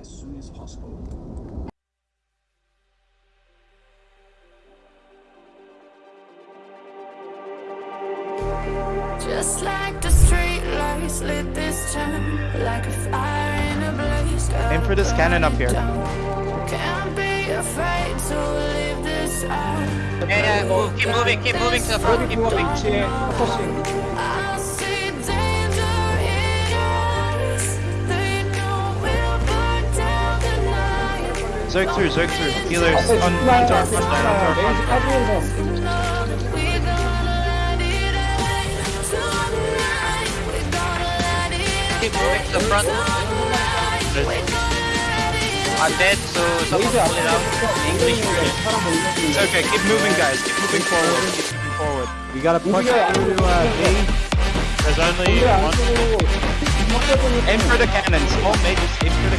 as soon as possible. Just like the street lights lit this town Like a fire in a blaze. Aim for this cannon up here. Can't be afraid to leave this out. Yeah, yeah, move, keep moving, keep moving keep moving, keep moving. Zerg through, Zerg through. Healers, on, on door, on door, on door. Keep moving to the front. I'm dead, so someone pull it out. English It's okay, keep moving guys, keep moving forward, keep moving forward. We gotta push through to uh, There's only one. Aim for the cannons, all mages, aim for the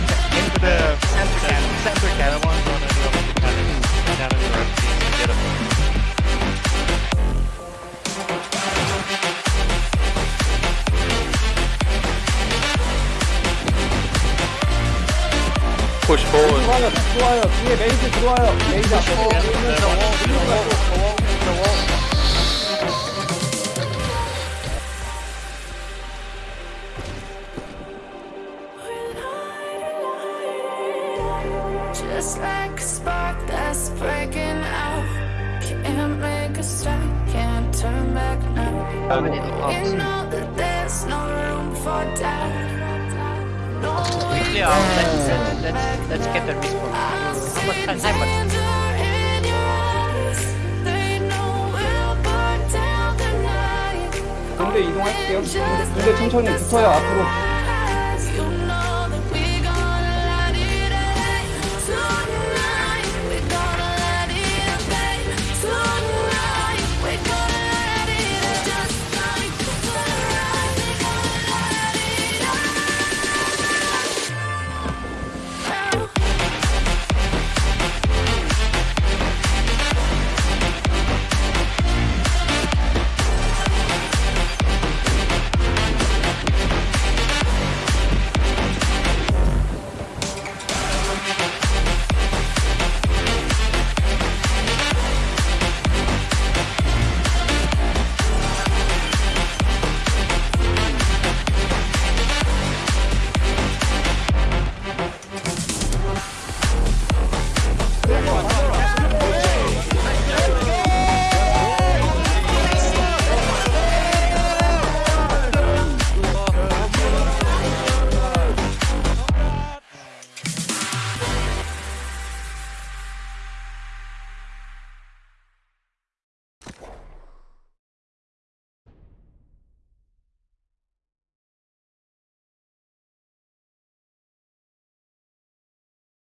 push forward. Fly up, fly up. Just fly up. The wall. Just like spark that's breaking out make a stop, can't turn back now know that there's no room for doubt let's, let's, let's get the respawn. How much time? How much? 근데 이동할게요. 근데 천천히 붙어요 앞으로.